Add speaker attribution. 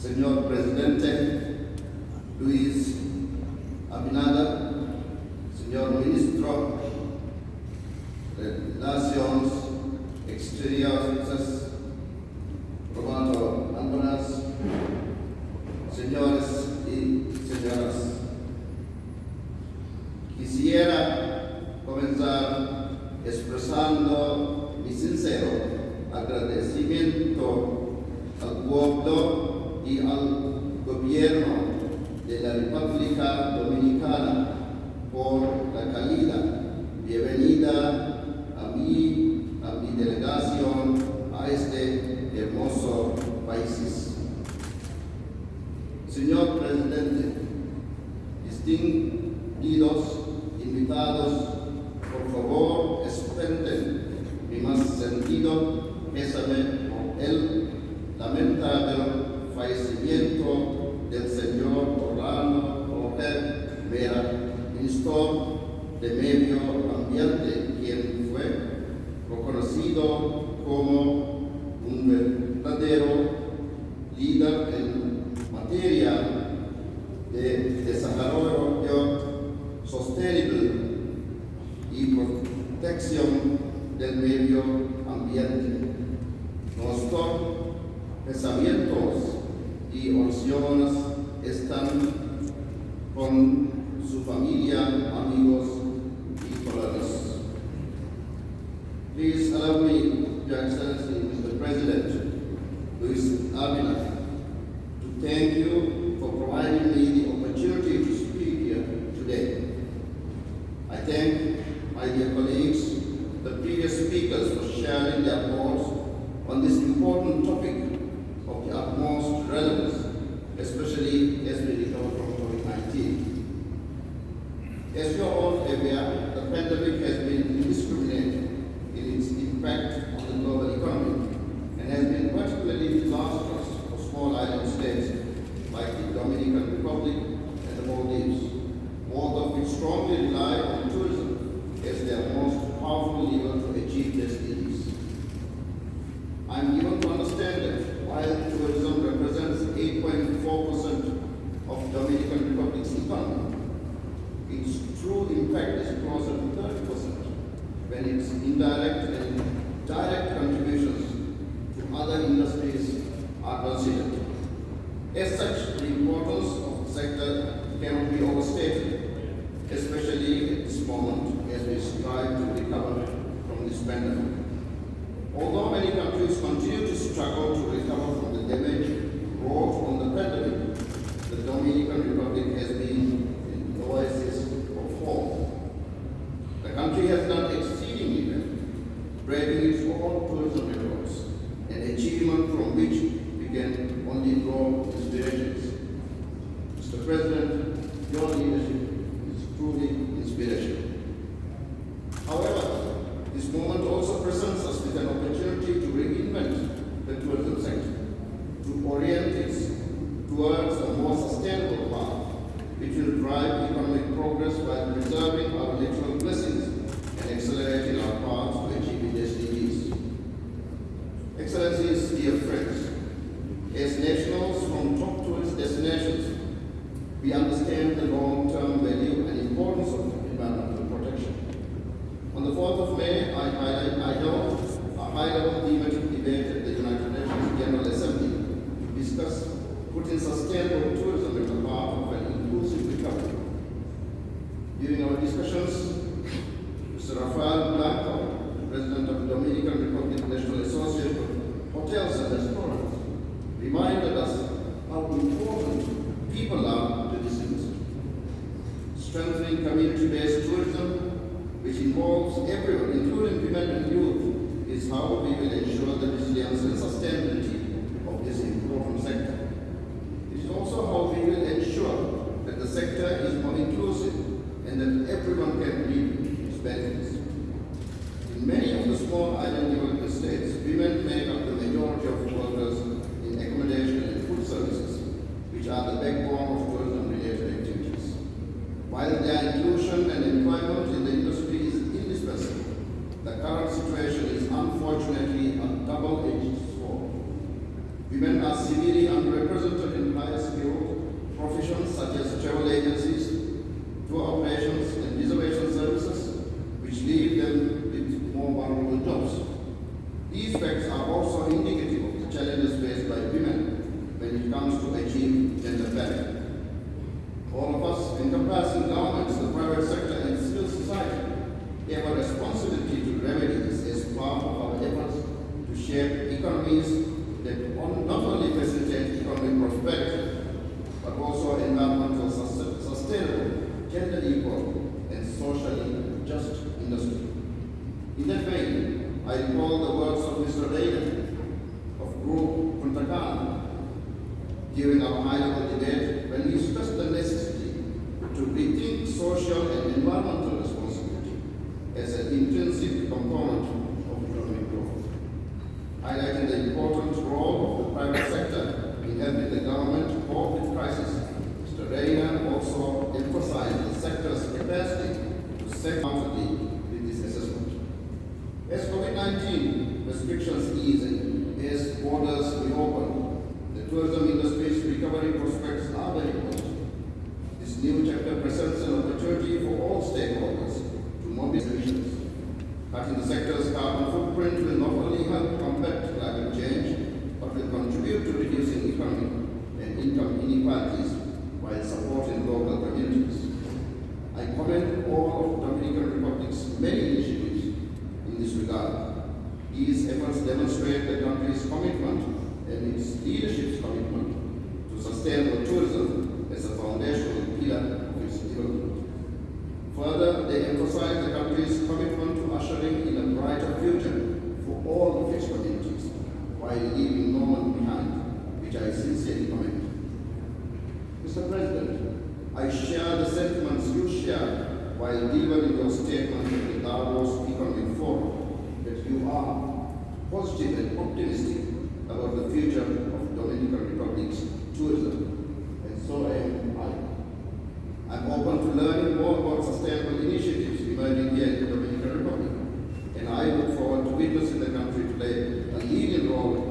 Speaker 1: señor presidente Luis Abinader, señor ministro de Relaciones Exteriores, Roberto Andonas, señores y señoras. Quisiera comenzar expresando mi sincero agradecimiento al pueblo y al gobierno de la República Dominicana por la calidad bienvenida a mí, a mi delegación, a este hermoso país. Señor Presidente, distinguidos invitados, por favor, expresen mi más sentido pésame por el fallecimiento del señor Orlando Jorge Vera, ministro de Medio Ambiente, quien fue reconocido como un verdadero líder en materia de desarrollo sostenible y protección del medio ambiente. Nuestros pensamientos y oraciones están con su familia, amigos y colegas. Please allow me, Your Excellency, Mr. President, Luis Abinader, to thank you for providing me the opportunity to speak here today. I thank my dear colleagues, the previous speakers for sharing their thoughts on this important topic of the utmost relevance, especially as we recover from COVID-19. As you are all aware, the pandemic has been indiscriminate in its impact on the global economy and has been particularly disastrous for small island states like the Dominican Republic and the Maldives, both of which strongly rely on tourism as their most powerful lever to achieve their SDGs. I am given to understand that while tourism represents 8.4% of Dominican Republic's economy, its true impact is closer to 30% when its indirect and direct contributions to other industries are considered. As such, the importance of the sector cannot be overstated, especially at this moment as we strive to recover from this pandemic. Although many countries continue to struggle to recover from the damage wrought from the pandemic, the Dominican Republic has been an oasis of hope. The country has done exceedingly well, breaking its own tourism records, an achievement from which we can only draw inspirations. Mr. President, your leadership is truly inspirational. However, this moment also presents us with an opportunity to reinvent the tourism sector, to orient it towards a more sustainable path, which will drive economic progress while preserving our natural blessings and accelerating our path to achieving SDGs. Excellencies, dear friends, as nationals from top tourist destinations, we understand the long-term value and importance of environmental protection. On the 4th of May, I, I, I held a high-level thematic debate at the United Nations General Assembly to discuss putting sustainable tourism at the heart of an inclusive recovery. During our discussions, Mr. Rafael Blanco, President of the Dominican Republic National Association of Hotels and Restaurants, reminded us how important people are to this industry. Strengthening community-based tourism which involves everyone, including women and youth, is how we will ensure the resilience and sustainability of this important sector. It is also how we will ensure that the sector is more inclusive and that everyone can reap its benefits. In many of the small island developed states, women make up the majority of workers in accommodation and food services, which are the backbone of tourism-related activities. While their inclusion and employment in the industry is indispensable, the current situation is unfortunately a double-edged sword. Women are severely underrepresented professions such as travel agencies, tour operations, and reservation services, which leave them with more vulnerable jobs. These facts are also indicative of the challenges faced by women when it comes to achieve gender parity. All of us, encompassing governments, the private sector, and civil society, have a responsibility to remedy this as part of our efforts to shape economies that on- not only facilitate economic prosperity, but also environmental sus- sustainable, gender equal, and socially just industry. I recall the words of Mr. Reagan of Group Punta Cana during our high-level debate when he stressed the necessity to rethink social and environmental responsibility as an intrinsic component many issues in this regard. These efforts demonstrate the country's commitment and its leadership's commitment to sustainable tourism as a foundational pillar of its development. Further, they emphasize the country's commitment to ushering in a brighter future for all of its communities while leaving no one behind, which I sincerely commend. Mr. President, I share the sentiments you shared while delivering your statement are those people informed that you are positive and optimistic about the future of Dominican Republic's tourism, and so am I. I'm open to learning more about sustainable initiatives emerging here in the Dominican Republic, and I look forward to witnessing the country play a leading role